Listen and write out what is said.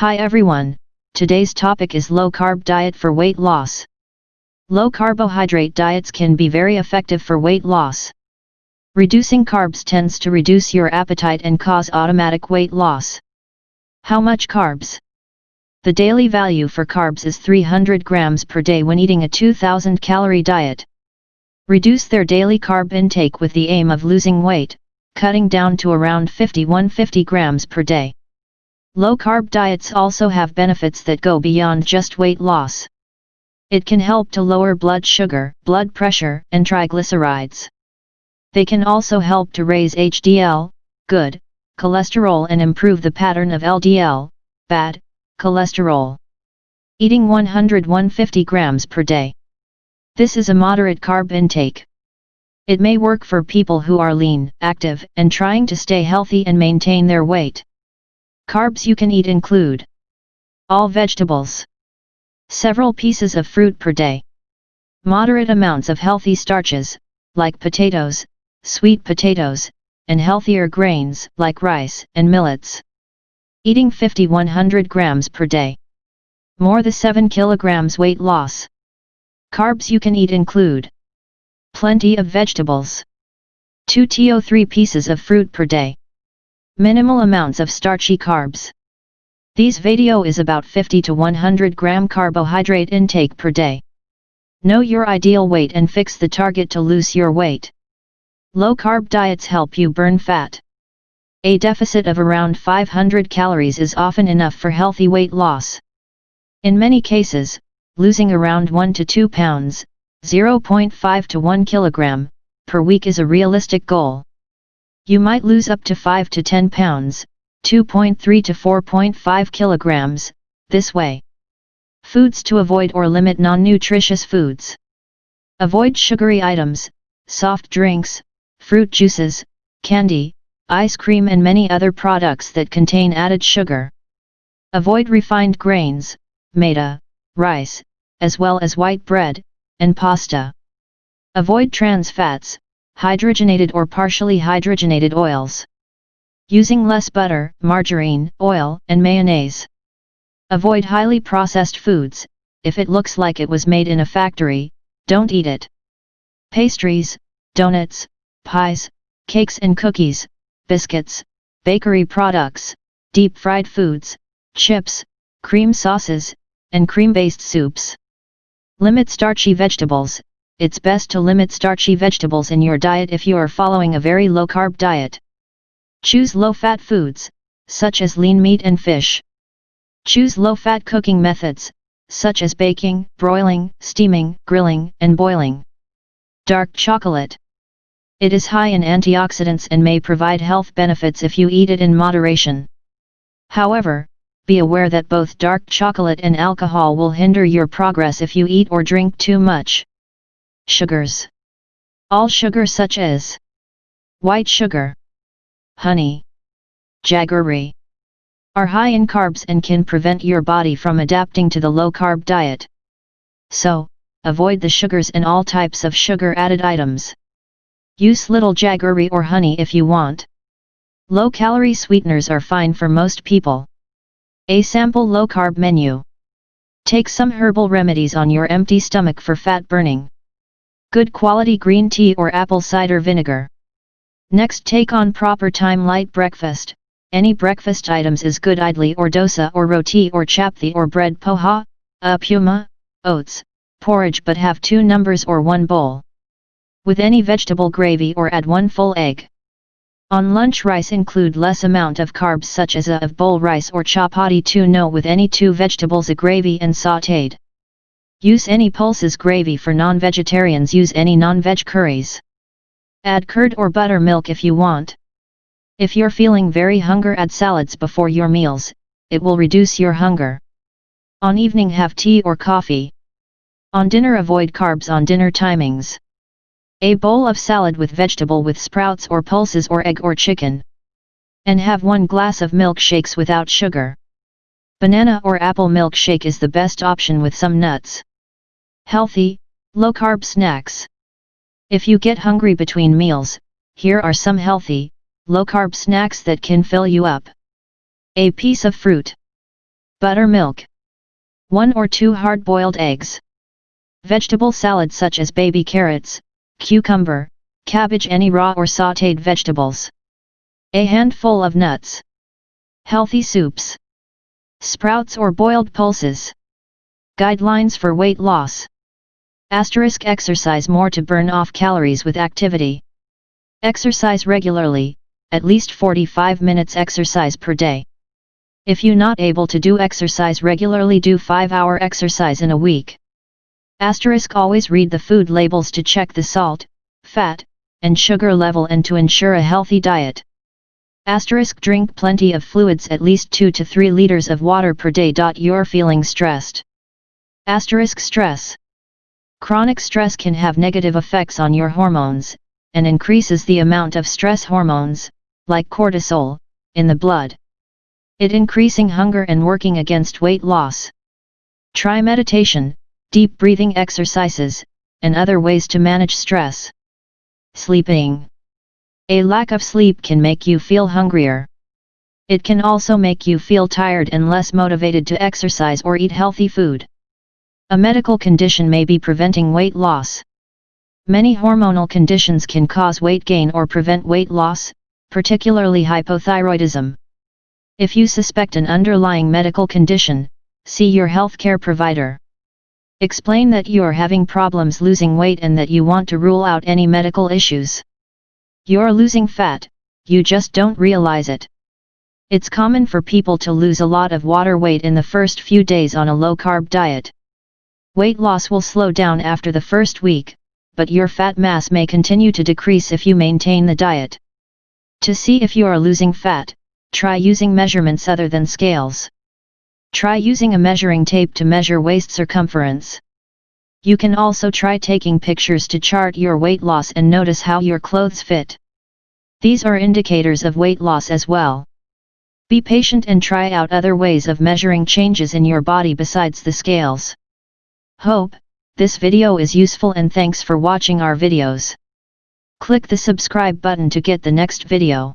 Hi everyone, today's topic is low carb diet for weight loss. Low carbohydrate diets can be very effective for weight loss. Reducing carbs tends to reduce your appetite and cause automatic weight loss. How much carbs? The daily value for carbs is 300 grams per day when eating a 2000 calorie diet. Reduce their daily carb intake with the aim of losing weight, cutting down to around 50-150 grams per day. Low-carb diets also have benefits that go beyond just weight loss. It can help to lower blood sugar, blood pressure, and triglycerides. They can also help to raise HDL, good, cholesterol and improve the pattern of LDL, bad, cholesterol. Eating 100-150 grams per day. This is a moderate carb intake. It may work for people who are lean, active, and trying to stay healthy and maintain their weight. Carbs you can eat include all vegetables, several pieces of fruit per day, moderate amounts of healthy starches, like potatoes, sweet potatoes, and healthier grains like rice and millets. Eating 50-100 grams per day. More than 7 kilograms weight loss. Carbs you can eat include plenty of vegetables, 2 to 3 pieces of fruit per day. Minimal amounts of starchy carbs. These video is about 50 to 100 gram carbohydrate intake per day. Know your ideal weight and fix the target to lose your weight. Low carb diets help you burn fat. A deficit of around 500 calories is often enough for healthy weight loss. In many cases, losing around 1 to 2 pounds, 0.5 to 1 kilogram, per week is a realistic goal. You might lose up to 5 to 10 pounds, 2.3 to 4.5 kilograms, this way. Foods to avoid or limit non-nutritious foods. Avoid sugary items, soft drinks, fruit juices, candy, ice cream and many other products that contain added sugar. Avoid refined grains, maida, rice, as well as white bread, and pasta. Avoid trans fats, hydrogenated or partially hydrogenated oils. Using less butter, margarine, oil, and mayonnaise. Avoid highly processed foods, if it looks like it was made in a factory, don't eat it. Pastries, donuts, pies, cakes and cookies, biscuits, bakery products, deep fried foods, chips, cream sauces, and cream-based soups. Limit starchy vegetables, it's best to limit starchy vegetables in your diet if you are following a very low-carb diet. Choose low-fat foods, such as lean meat and fish. Choose low-fat cooking methods, such as baking, broiling, steaming, grilling, and boiling. Dark chocolate. It is high in antioxidants and may provide health benefits if you eat it in moderation. However, be aware that both dark chocolate and alcohol will hinder your progress if you eat or drink too much. Sugars. All sugar such as white sugar, honey, jaggery are high in carbs and can prevent your body from adapting to the low-carb diet. So, avoid the sugars and all types of sugar-added items. Use little jaggery or honey if you want. Low-calorie sweeteners are fine for most people. A sample low-carb menu. Take some herbal remedies on your empty stomach for fat burning. Good quality green tea or apple cider vinegar. Next take on proper time light breakfast, any breakfast items is good idli or dosa or roti or chapati or bread poha, uh, upma, oats, porridge but have two numbers or one bowl. With any vegetable gravy or add one full egg. On lunch rice include less amount of carbs such as a of bowl rice or chapati 2 no with any two vegetables a gravy and sautéed. Use any pulses gravy for non-vegetarians use any non-veg curries. Add curd or buttermilk if you want. If you're feeling very hunger add salads before your meals, it will reduce your hunger. On evening have tea or coffee. On dinner avoid carbs on dinner timings. A bowl of salad with vegetable with sprouts or pulses or egg or chicken. And have one glass of milkshakes without sugar. Banana or apple milkshake is the best option with some nuts. Healthy, low-carb snacks. If you get hungry between meals, here are some healthy, low-carb snacks that can fill you up. A piece of fruit. Buttermilk. 1 or 2 hard-boiled eggs. Vegetable salad such as baby carrots, cucumber, cabbage any raw or sautéed vegetables. A handful of nuts. Healthy soups. Sprouts or boiled pulses. Guidelines for weight loss. Asterisk exercise more to burn off calories with activity. Exercise regularly, at least 45 minutes exercise per day. If you not able to do exercise regularly do 5 hour exercise in a week. Asterisk always read the food labels to check the salt, fat, and sugar level and to ensure a healthy diet. Asterisk drink plenty of fluids at least 2 to 3 liters of water per day. You're feeling stressed. Asterisk stress. Chronic stress can have negative effects on your hormones, and increases the amount of stress hormones, like cortisol, in the blood. It increasing hunger and working against weight loss. Try meditation, deep breathing exercises, and other ways to manage stress. Sleeping. A lack of sleep can make you feel hungrier. It can also make you feel tired and less motivated to exercise or eat healthy food. A medical condition may be preventing weight loss. Many hormonal conditions can cause weight gain or prevent weight loss, particularly hypothyroidism. If you suspect an underlying medical condition, see your healthcare provider. Explain that you are having problems losing weight and that you want to rule out any medical issues. You're losing fat, you just don't realize it. It's common for people to lose a lot of water weight in the first few days on a low-carb diet. Weight loss will slow down after the first week, but your fat mass may continue to decrease if you maintain the diet. To see if you are losing fat, try using measurements other than scales. Try using a measuring tape to measure waist circumference. You can also try taking pictures to chart your weight loss and notice how your clothes fit. These are indicators of weight loss as well. Be patient and try out other ways of measuring changes in your body besides the scales. Hope, this video is useful and thanks for watching our videos. Click the subscribe button to get the next video.